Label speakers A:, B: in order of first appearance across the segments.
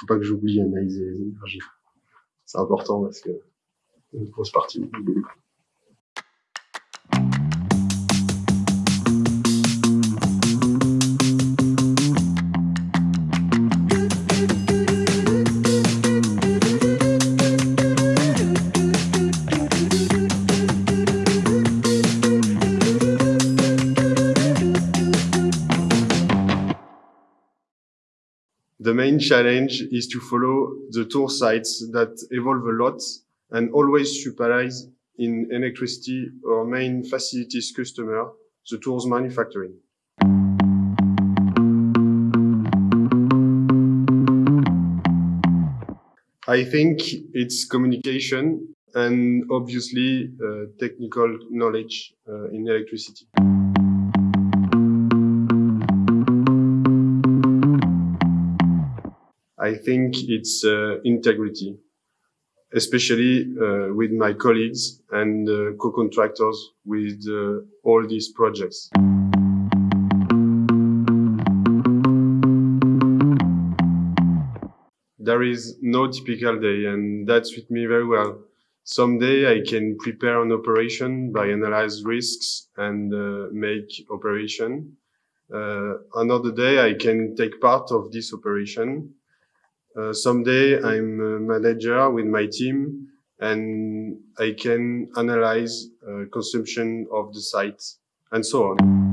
A: faut pas que j'oublie analyser les énergies. C'est important parce que une grosse partie du boulot. The main challenge is to follow the tour sites that evolve a lot and always supervise in electricity or main facilities customer, the Tours manufacturing. I think it's communication and obviously uh, technical knowledge uh, in electricity. I think it's uh, integrity, especially uh, with my colleagues and uh, co-contractors with all these projects. There is no typical day and that suits me very well. Some day I can prepare an operation by analyze risks and uh, make operation. Uh, another day I can take part of this operation uh, someday I'm a manager with my team and I can analyze uh, consumption of the site and so on.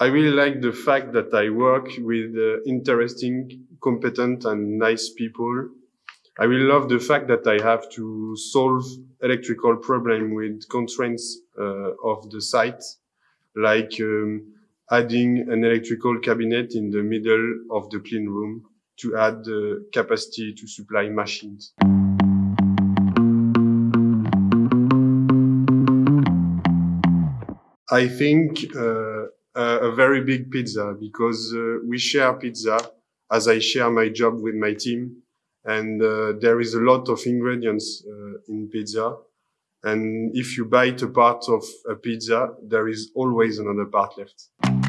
A: I really like the fact that I work with uh, interesting, competent and nice people. I really love the fact that I have to solve electrical problem with constraints uh, of the site, like um, adding an electrical cabinet in the middle of the clean room to add the capacity to supply machines. I think uh, a very big pizza because uh, we share pizza as I share my job with my team and uh, there is a lot of ingredients uh, in pizza and if you bite a part of a pizza, there is always another part left.